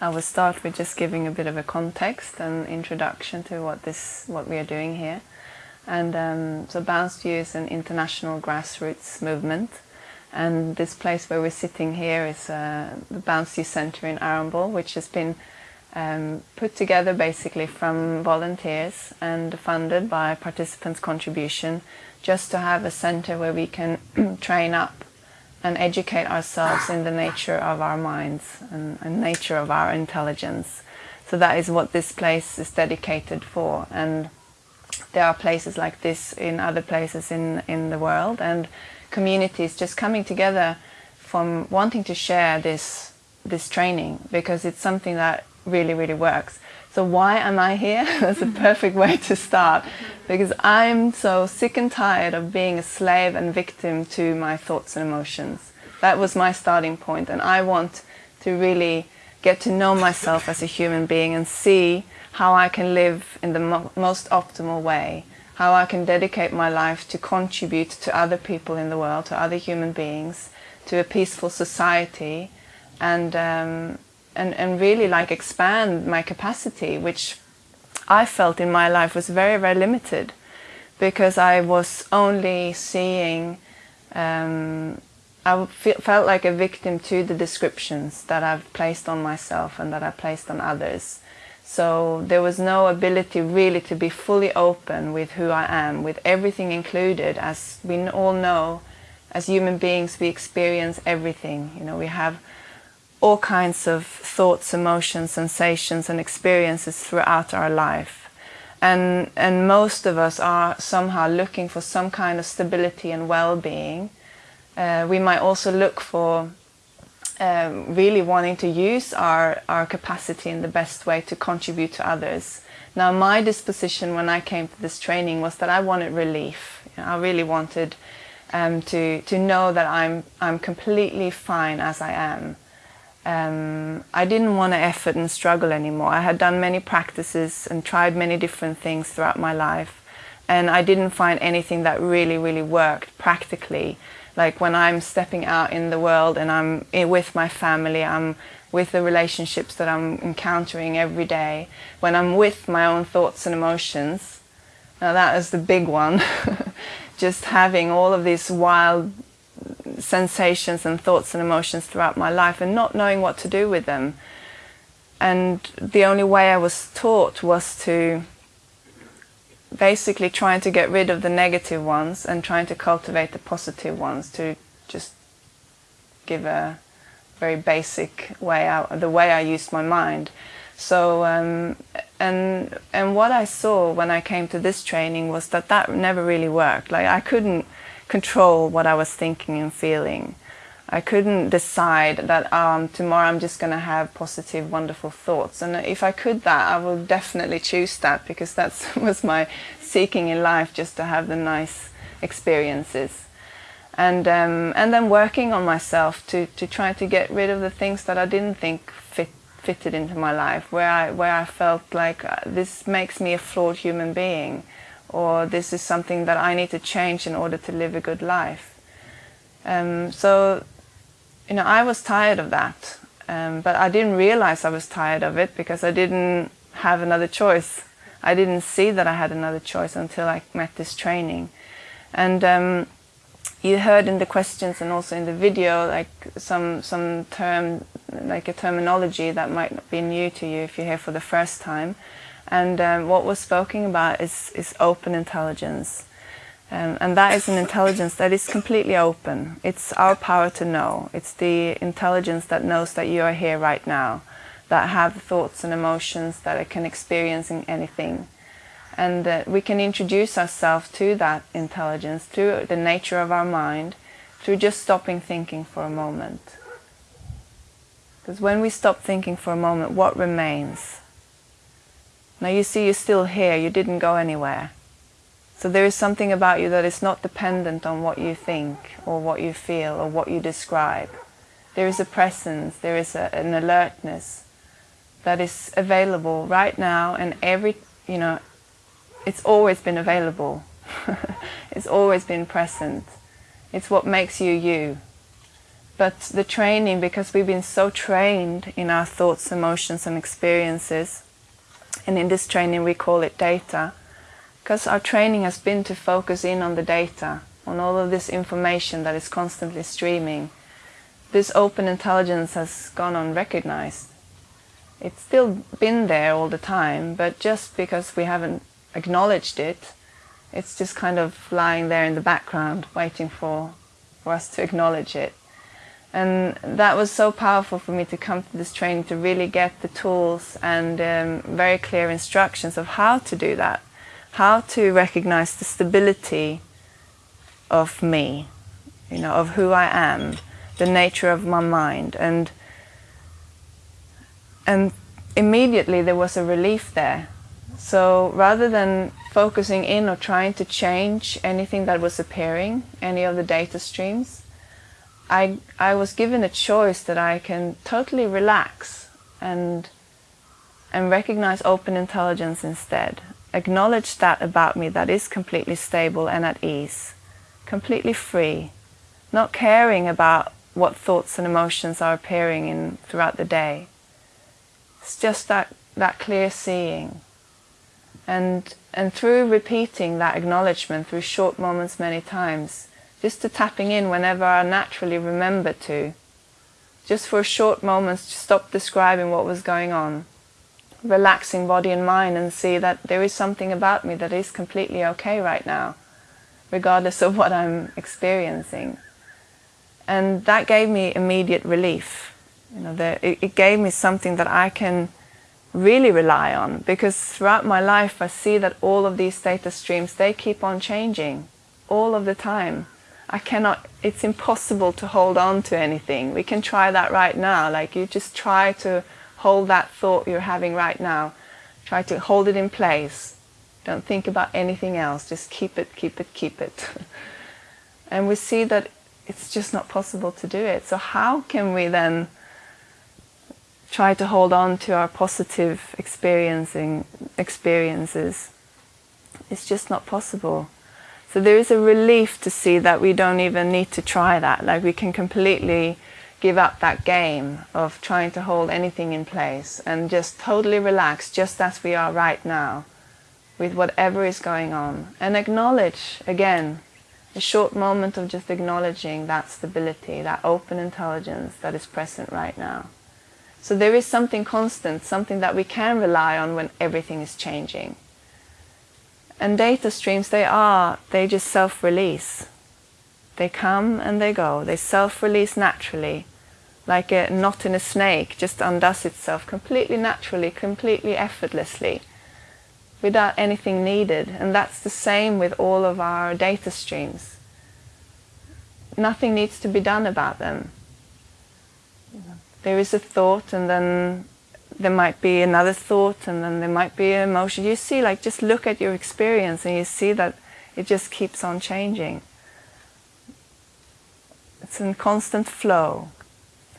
I will start with just giving a bit of a context and introduction to what this what we are doing here. And um, so Balanced View is an international grassroots movement. And this place where we're sitting here is uh, the Balanced View Centre in Arundel, which has been um, put together basically from volunteers and funded by participants' contribution just to have a centre where we can train up and educate ourselves in the nature of our minds and, and, nature of our intelligence. So that is what this place is dedicated for and there are places like this in other places in, in the world and communities just coming together from wanting to share this this training because it's something that really really works. So why am I here? That's a perfect way to start because I'm so sick and tired of being a slave and victim to my thoughts and emotions. That was my starting point and I want to really get to know myself as a human being and see how I can live in the mo most optimal way, how I can dedicate my life to contribute to other people in the world, to other human beings, to a peaceful society and um, and, and really like expand my capacity, which I felt in my life was very, very limited because I was only seeing, um, I felt like a victim to the descriptions that I've placed on myself and that I placed on others. So there was no ability really to be fully open with who I am, with everything included. As we all know, as human beings, we experience everything. You know, we have all kinds of thoughts, emotions, sensations and experiences throughout our life. And, and most of us are somehow looking for some kind of stability and well-being. Uh, we might also look for um, really wanting to use our, our capacity in the best way to contribute to others. Now my disposition when I came to this training was that I wanted relief. You know, I really wanted um, to, to know that I'm, I'm completely fine as I am um, I didn't want to effort and struggle anymore. I had done many practices and tried many different things throughout my life and I didn't find anything that really, really worked practically. Like when I'm stepping out in the world and I'm with my family, I'm with the relationships that I'm encountering every day, when I'm with my own thoughts and emotions, now that is the big one, just having all of these wild sensations and thoughts and emotions throughout my life and not knowing what to do with them. And the only way I was taught was to basically trying to get rid of the negative ones and trying to cultivate the positive ones to just give a very basic way out, the way I used my mind. So, um, and, and what I saw when I came to this training was that that never really worked. Like I couldn't control what I was thinking and feeling. I couldn't decide that um, tomorrow I'm just going to have positive, wonderful thoughts. And if I could that, I would definitely choose that because that was my seeking in life, just to have the nice experiences. And, um, and then working on myself to, to try to get rid of the things that I didn't think fit, fitted into my life, where I, where I felt like uh, this makes me a flawed human being or this is something that I need to change in order to live a good life. Um, so, you know, I was tired of that, um, but I didn't realize I was tired of it because I didn't have another choice. I didn't see that I had another choice until I met this training. And um, you heard in the questions and also in the video like some some term like a terminology that might be new to you if you're here for the first time and um, what was spoken about is, is open intelligence. Um, and that is an intelligence that is completely open. It's our power to know. It's the intelligence that knows that you are here right now, that have thoughts and emotions that it can experience in anything. And uh, we can introduce ourselves to that intelligence through the nature of our mind, through just stopping thinking for a moment. Because when we stop thinking for a moment, what remains? Now you see you're still here, you didn't go anywhere. So there is something about you that is not dependent on what you think or what you feel or what you describe. There is a presence, there is a, an alertness that is available right now and every, you know, it's always been available. it's always been present. It's what makes you you. but the training, because we've been so trained in our thoughts, emotions and experiences, and in this training we call it data, because our training has been to focus in on the data, on all of this information that is constantly streaming. This open intelligence has gone unrecognized. It's still been there all the time, but just because we haven't acknowledged it, it's just kind of lying there in the background, waiting for, for us to acknowledge it. And that was so powerful for me to come to this training to really get the tools and um, very clear instructions of how to do that, how to recognize the stability of me, you know, of who I am, the nature of my mind, and and immediately there was a relief there. So rather than focusing in or trying to change anything that was appearing, any of the data streams, I, I was given a choice that I can totally relax and, and recognize open intelligence instead. Acknowledge that about me that is completely stable and at ease, completely free, not caring about what thoughts and emotions are appearing in throughout the day. It's just that, that clear seeing. And, and through repeating that acknowledgement through short moments many times, just to tapping in whenever I naturally remember to. Just for a short moment, to stop describing what was going on. Relaxing body and mind and see that there is something about me that is completely okay right now, regardless of what I'm experiencing. And that gave me immediate relief. You know, the, it, it gave me something that I can really rely on because throughout my life I see that all of these data streams, they keep on changing all of the time. I cannot, it's impossible to hold on to anything. We can try that right now. Like you just try to hold that thought you're having right now. Try to hold it in place. Don't think about anything else. Just keep it, keep it, keep it. and we see that it's just not possible to do it. So how can we then try to hold on to our positive experiencing experiences? It's just not possible. So there is a relief to see that we don't even need to try that. Like we can completely give up that game of trying to hold anything in place and just totally relax just as we are right now with whatever is going on and acknowledge again a short moment of just acknowledging that stability, that open intelligence that is present right now. So there is something constant, something that we can rely on when everything is changing. And data streams, they are, they just self-release. They come and they go. They self-release naturally, like a knot in a snake just undoes itself completely naturally, completely effortlessly, without anything needed. And that's the same with all of our data streams. Nothing needs to be done about them. There is a thought and then there might be another thought and then there might be an emotion. You see, like, just look at your experience and you see that it just keeps on changing. It's in constant flow.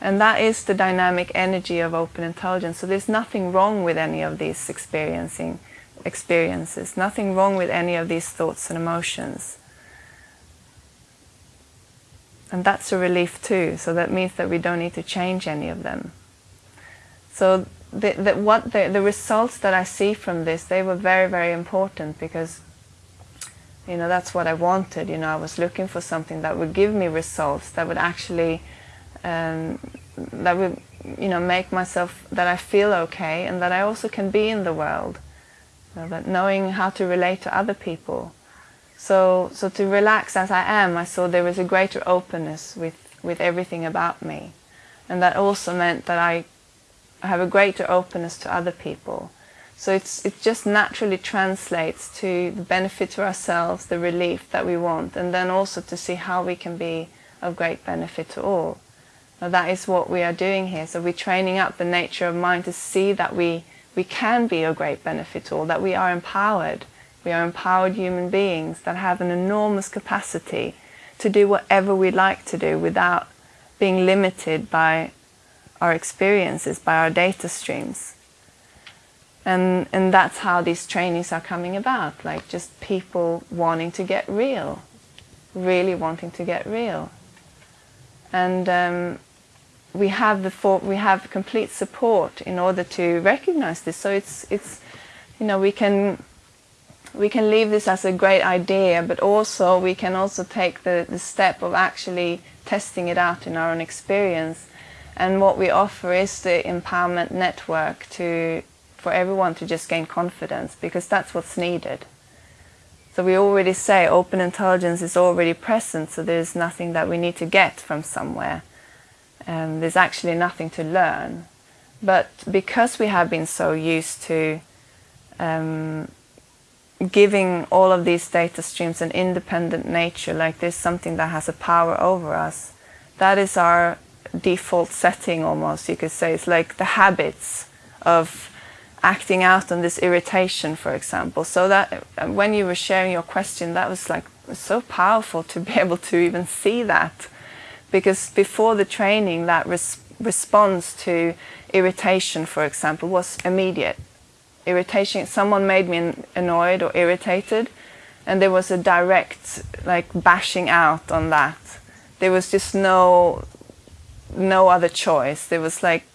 And that is the dynamic energy of open intelligence. So there's nothing wrong with any of these experiencing experiences, nothing wrong with any of these thoughts and emotions. And that's a relief too. So that means that we don't need to change any of them. So the, the, what the, the results that I see from this, they were very, very important because, you know, that's what I wanted. You know, I was looking for something that would give me results, that would actually, um, that would, you know, make myself, that I feel okay and that I also can be in the world. You know, that knowing how to relate to other people. So, so to relax as I am, I saw there was a greater openness with, with everything about me. And that also meant that I have a greater openness to other people. So it's, it just naturally translates to the benefit to ourselves, the relief that we want, and then also to see how we can be of great benefit to all. Now that is what we are doing here. So we're training up the nature of mind to see that we, we can be of great benefit to all, that we are empowered. We are empowered human beings that have an enormous capacity to do whatever we like to do without being limited by our experiences, by our data streams. And, and that's how these trainings are coming about, like just people wanting to get real, really wanting to get real. and um, we have the for, we have complete support in order to recognize this. So it's it's you know we can we can leave this as a great idea, but also we can also take the, the step of actually testing it out in our own experience. And what we offer is the empowerment network to for everyone to just gain confidence because that's what's needed. So we already say open intelligence is already present, so there's nothing that we need to get from somewhere. Um, there's actually nothing to learn. But because we have been so used to um, giving all of these data streams an independent nature, like there's something that has a power over us, that is our default setting almost, you could say. It's like the habits of acting out on this irritation, for example. So that when you were sharing your question, that was like so powerful to be able to even see that. Because before the training, that res response to irritation, for example, was immediate. Irritation, someone made me annoyed or irritated, and there was a direct like bashing out on that. There was just no no other choice. There was like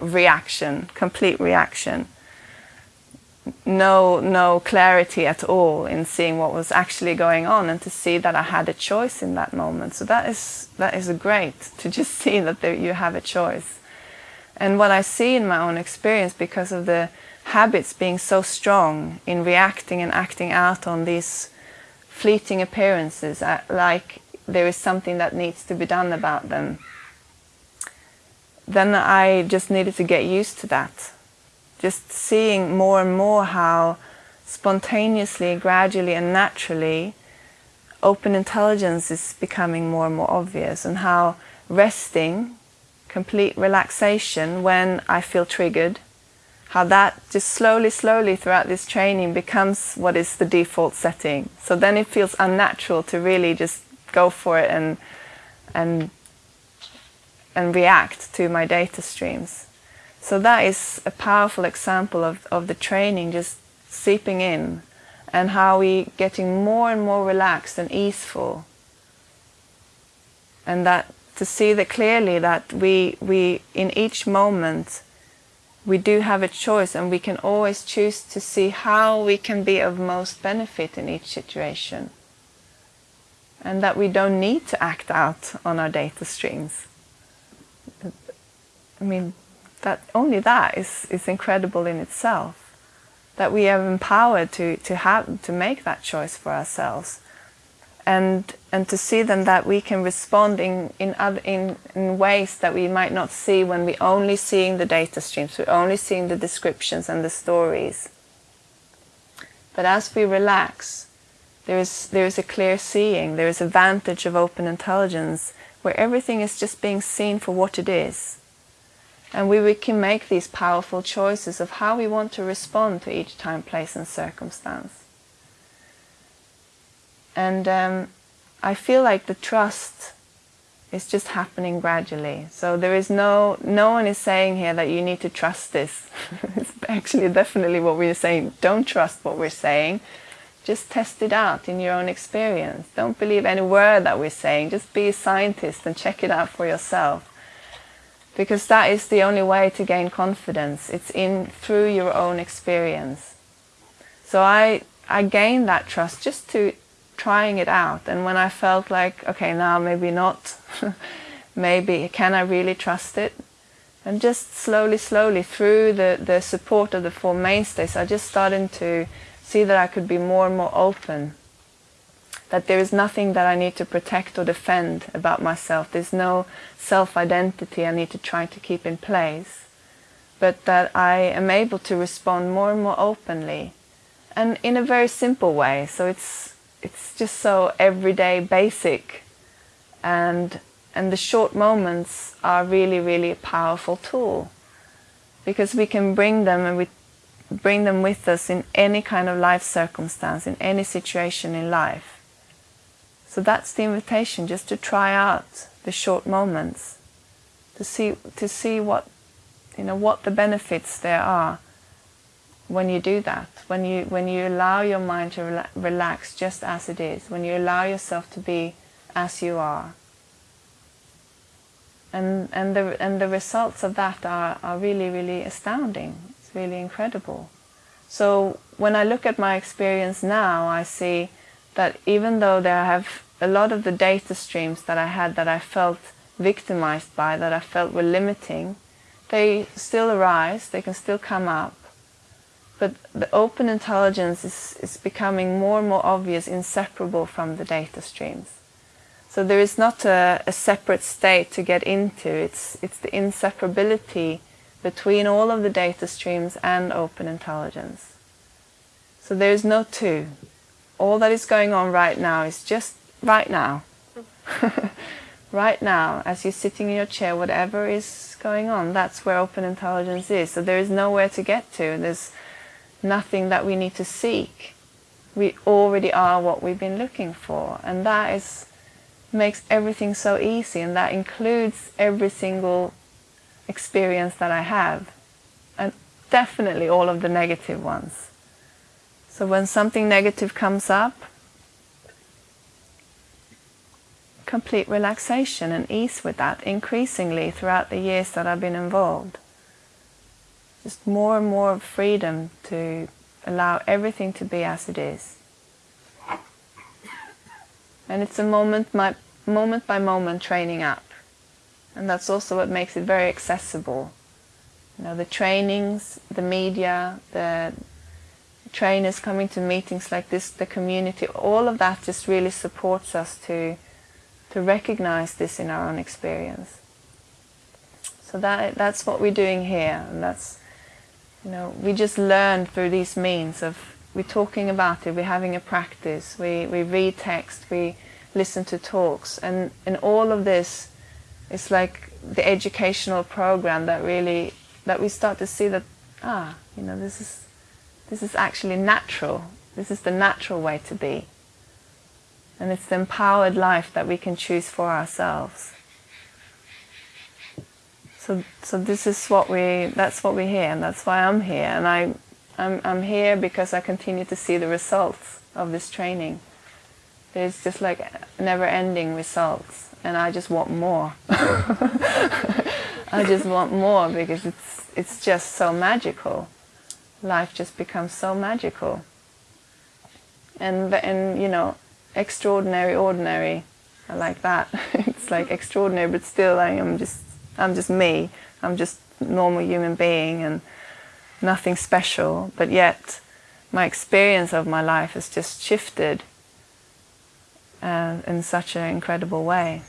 reaction, complete reaction. No, no clarity at all in seeing what was actually going on and to see that I had a choice in that moment. So that is, that is great to just see that there, you have a choice. And what I see in my own experience because of the habits being so strong in reacting and acting out on these fleeting appearances, like there is something that needs to be done about them then I just needed to get used to that. Just seeing more and more how spontaneously, gradually and naturally open intelligence is becoming more and more obvious and how resting, complete relaxation when I feel triggered, how that just slowly, slowly throughout this training becomes what is the default setting. So then it feels unnatural to really just go for it and and and react to my data streams. So that is a powerful example of, of the training just seeping in and how we getting more and more relaxed and easeful. And that to see that clearly that we, we in each moment we do have a choice and we can always choose to see how we can be of most benefit in each situation. And that we don't need to act out on our data streams. I mean, that only that is, is incredible in itself. That we are empowered to, to have to make that choice for ourselves. And and to see then that we can respond in in other in, in ways that we might not see when we're only seeing the data streams, we're only seeing the descriptions and the stories. But as we relax, there is there is a clear seeing, there is a vantage of open intelligence where everything is just being seen for what it is and we, we can make these powerful choices of how we want to respond to each time, place and circumstance. And um, I feel like the trust is just happening gradually. So there is no, no one is saying here that you need to trust this. it's actually definitely what we're saying. Don't trust what we're saying. Just test it out in your own experience. Don't believe any word that we're saying. Just be a scientist and check it out for yourself because that is the only way to gain confidence. It's in through your own experience. So I I gained that trust just to trying it out. And when I felt like, okay, now maybe not, maybe can I really trust it? And just slowly, slowly through the, the support of the Four Mainstays, I just started to see that I could be more and more open that there is nothing that I need to protect or defend about myself. There's no self-identity I need to try to keep in place, but that I am able to respond more and more openly and in a very simple way. So it's, it's just so everyday basic and, and the short moments are really, really a powerful tool because we can bring them and we bring them with us in any kind of life circumstance, in any situation in life. So that's the invitation, just to try out the short moments, to see to see what you know what the benefits there are when you do that, when you when you allow your mind to rela relax just as it is, when you allow yourself to be as you are. and and the and the results of that are, are really really astounding. It's really incredible. So when I look at my experience now, I see that even though there have a lot of the data streams that I had that I felt victimized by, that I felt were limiting, they still arise, they can still come up. But the open intelligence is, is becoming more and more obvious, inseparable from the data streams. So there is not a, a separate state to get into, it's, it's the inseparability between all of the data streams and open intelligence. So there is no two. All that is going on right now is just right now. right now, as you're sitting in your chair, whatever is going on, that's where open intelligence is. So there is nowhere to get to. There's nothing that we need to seek. We already are what we've been looking for. And that is makes everything so easy and that includes every single experience that I have and definitely all of the negative ones. So when something negative comes up, complete relaxation and ease with that increasingly throughout the years that I've been involved. Just more and more freedom to allow everything to be as it is. And it's a moment, my, moment by moment training up. And that's also what makes it very accessible. You know, the trainings, the media, the trainers coming to meetings like this, the community, all of that just really supports us to to recognize this in our own experience. So that that's what we're doing here, and that's you know we just learn through these means of we're talking about it, we're having a practice, we we read text, we listen to talks, and in all of this, it's like the educational program that really that we start to see that ah you know this is this is actually natural. This is the natural way to be. And it's the empowered life that we can choose for ourselves. So, so this is what we, that's what we hear, and that's why I'm here. And I, I'm, I'm here because I continue to see the results of this training. There's just like never-ending results, and I just want more. I just want more because it's, it's just so magical. Life just becomes so magical. And, and you know, extraordinary ordinary I like that. It's like extraordinary but still I am just I'm just me. I'm just normal human being and nothing special. But yet my experience of my life has just shifted uh, in such an incredible way